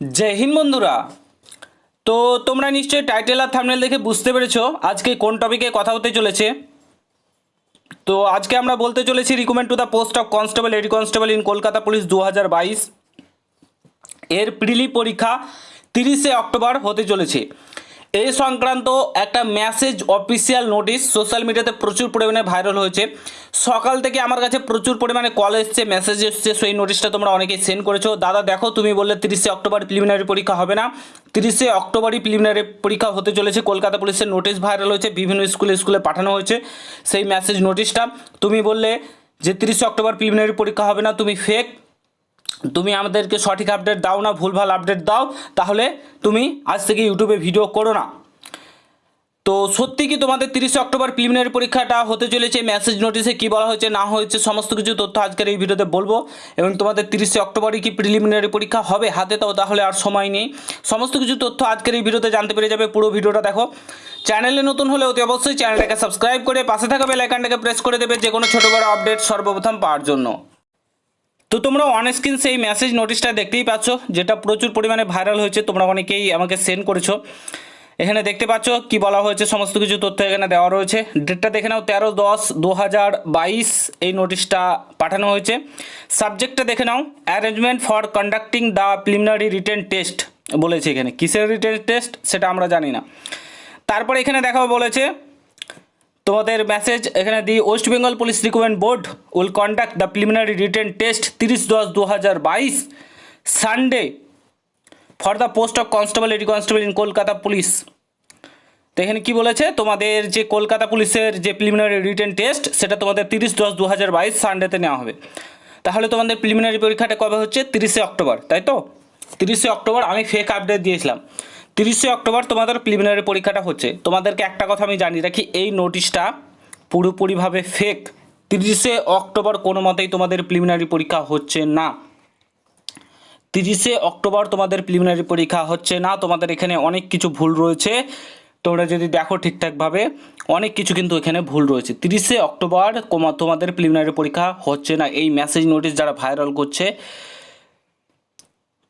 জয় হিন্দ বন্ধুরা। তো তোমরা নিশ্চয়ই টাইটেল আর থামনেল দেখে বুঝতে পেরেছ আজকে কোন টপিকে কথা হতে চলেছে। তো আজকে আমরা বলতে চলেছি recommend to the post of constable lady constable in Kolkata police দু হাজার বাইশ। এর প্রিলি পরীক্ষা তিরিশে অক্টোবর হতে চলেছে। এই সংক্রান্ত একটা মেসেজ অফিসিয়াল নোটিশ সোশ্যাল মিডিয়াতে প্রচুর পরিমাণে ভাইরাল হয়েছে। সকাল থেকে আমার কাছে প্রচুর পরিমাণে কল এসছে মেসেজ এসছে, সেই নোটিশটা তোমরা অনেকেই সেন্ড করেছ। দাদা, দেখো, তুমি বললে তিরিশে অক্টোবর প্রিলিমিনারি পরীক্ষা হবে না। তিরিশে অক্টোবরই প্রিলিমিনারি পরীক্ষা হতে চলেছে। কলকাতা পুলিশের নোটিশ ভাইরাল হয়েছে, বিভিন্ন স্কুলে স্কুলে পাঠানো হয়েছে সেই মেসেজ নোটিশটা তুমি বললে যে তিরিশে অক্টোবর প্রিলিমিনারি পরীক্ষা হবে না, তুমি ফেক তুমি আমাদেরকে সঠিক আপডেট দাও না, ভুলভাল আপডেট দাও, তাহলে তুমি আজ থেকে ইউটিউবে ভিডিও করো না। তো সত্যি কি তোমাদের তিরিশে অক্টোবর প্রিলিমিনারি পরীক্ষাটা হতে চলেছে? মেসেজ নোটিশে কি বলা হয়েছে, না হয়েছে, সমস্ত কিছু তথ্য আজকের এই ভিডিওতে বলব। এবং তোমাদের তিরিশে অক্টোবরই কি প্রিলিমিনারি পরীক্ষা হবে? হাতে তাও তাহলে আর সময় নেই। সমস্ত কিছু তথ্য আজকের এই ভিডিওতে জানতে পেরে যাবে, পুরো ভিডিওটা দেখো। চ্যানেলে নতুন হলে অতি অবশ্যই চ্যানেলটাকে সাবস্ক্রাইব করে পাশে থাকা বেল আইকনটাকে প্রেস করে দেবে যে কোনো ছোটো বড় আপডেট সর্বপ্রথম পাওয়ার জন্য। তো তোমরা অন স্ক্রিন সেই মেসেজ নোটিশটা দেখতেই পাচ্ছ, যেটা প্রচুর পরিমাণে ভাইরাল হয়েছে, তোমরা অনেকেই আমাকে সেন্ড করেছ। এখানে দেখতে পাচ্ছ কি বলা হয়েছে, সমস্ত কিছু তথ্য এখানে দেওয়া রয়েছে। ডেটটা দেখে নাও, তেরো দশ দু বাইশ এই নোটিশটা পাঠানো হয়েছে। সাবজেক্টটা দেখে নাও arrangement for conducting the preliminary written test বলেছে এখানে। কিসের রিটেন টেস্ট সেটা আমরা জানি না। তারপরে এখানে দেখাও বলেছে তোমাদের মেসেজ এখানে the West Bengal police recruitment board will conduct the preliminary written test তিরিশ দশ দু হাজার বাইশ Sunday for the post of constable lady constable in Kolkata police তো এখানে কী বলেছে? তোমাদের যে কলকাতা পুলিশের যে প্রিলিমিনারি রিটেন টেস্ট সেটা তোমাদের তিরিশ দশ দু হাজার বাইশ সানডেতে নেওয়া হবে। তাহলে তোমাদের প্রিলিমিনারি পরীক্ষাটা কবে হচ্ছে? তিরিশে অক্টোবর, তাই তো? তিরিশে অক্টোবর আমি ফেক আপডেট দিয়েছিলাম। তিরিশে অক্টোবর তোমাদের প্রিলিমিনারি পরীক্ষাটা হচ্ছে। তোমাদেরকে একটা কথা আমি জানিয়ে রাখি, এই নোটিশটা পুরোপুরিভাবে ফেক তিরিশে অক্টোবর কোনো মতেই তোমাদের প্রিলিমিনারি পরীক্ষা হচ্ছে না। তিরিশে অক্টোবর তোমাদের প্রিলিমিনারি পরীক্ষা হচ্ছে না। তোমাদের এখানে অনেক কিছু ভুল রয়েছে। তোমরা যদি দেখো ঠিকঠাকভাবে, অনেক কিছু কিন্তু এখানে ভুল রয়েছে। তিরিশে অক্টোবর তোমাদের প্রিলিমিনারি পরীক্ষা হচ্ছে না। এই মেসেজ নোটিশ যারা ভাইরাল করছে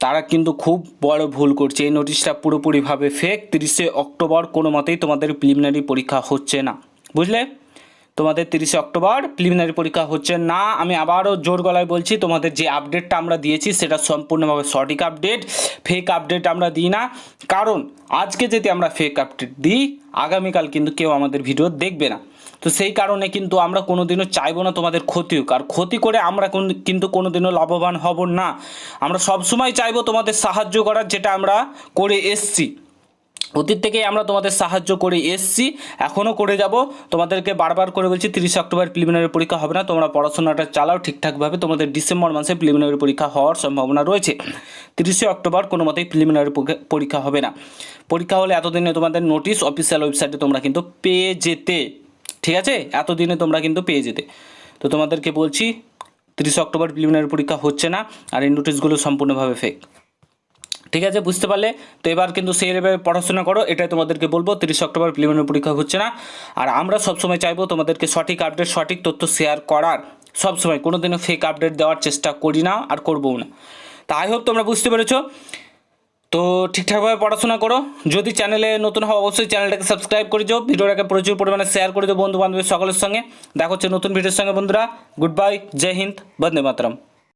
তারা কিন্তু খুব বড় ভুল করছে। এই নোটিশটা পুরোপুরিভাবে ফেক তিরিশে অক্টোবর কোনো মতেই তোমাদের প্রিলিমিনারি পরীক্ষা হচ্ছে না। বুঝলে? তোমাদের তিরিশে অক্টোবর প্রিলিমিনারি পরীক্ষা হচ্ছে না। আমি আবারও জোর গলায় বলছি, তোমাদের যে আপডেটটা আমরা দিয়েছি, সেটা সম্পূর্ণভাবে সঠিক আপডেট ফেক আপডেট আমরা দিই না। কারণ, আজকে যদি আমরা ফেক আপডেট দিই, আগামীকাল কিন্তু কেউ আমাদের ভিডিও দেখবে না। তো সেই কারণে কিন্তু আমরা কোনোদিনও চাইব না তোমাদের ক্ষতি হোক। আর ক্ষতি করে আমরা কোন- কিন্তু কোনোদিনও লাভবান হব না। আমরা সবসময় চাইব তোমাদের সাহায্য করার, যেটা আমরা করে এসছি। অতীত থেকেই আমরা তোমাদের সাহায্য করে এসছি, এখনও করে যাব। তোমাদেরকে বারবার করে বলছি, তিরিশে অক্টোবর প্রিলিমিনারি পরীক্ষা হবে না, তোমরা পড়াশোনাটা চালাও ঠিকঠাকভাবে। তোমাদের ডিসেম্বর মাসে প্রিলিমিনারি পরীক্ষা হওয়ার সম্ভাবনা রয়েছে। তিরিশে অক্টোবর কোনো মতেই প্রিলিমিনারি পরীক্ষা হবে না। পরীক্ষা হলে এতদিনে তোমাদের নোটিশ অফিসিয়াল ওয়েবসাইটে তোমরা কিন্তু পেয়ে যেতে, ঠিক আছে? এতদিনে তোমরা কিন্তু পেয়ে যেতে। তো তোমাদেরকে বলছি, তিরিশে অক্টোবর প্রিলিমিনারি পরীক্ষা হচ্ছে না, আর এই নোটিশগুলো সম্পূর্ণভাবে ফেক ঠিক আছে, বুঝতে পারলে? তো এবার কিন্তু সেই লেভেলে পড়াশোনা করো, এটাই তোমাদেরকে বলব, তিরিশ অক্টোবর প্রিলিমিনারি পরীক্ষা হচ্ছে না। আর আমরা সবসময় চাইব তোমাদেরকে সঠিক আপডেট সঠিক তথ্য শেয়ার করার। সবসময় কোনো দিনও ফেক আপডেট দেওয়ার চেষ্টা করি না আর করবও না। তা আই হোপ তোমরা বুঝতে পেরেছ। তো ঠিকঠাকভাবে পড়াশোনা করো। যদি চ্যানেলে নতুন হও, অবশ্যই চ্যানেলটাকে সাবস্ক্রাইব করে যাও ভিডিওটাকে প্রচুর পরিমাণে শেয়ার করে দিও বন্ধু বান্ধবের সকলের সঙ্গে। দেখা হচ্ছে নতুন ভিডিওর সঙ্গে, বন্ধুরা। গুড বাই জয় হিন্দ বন্দে মাতরম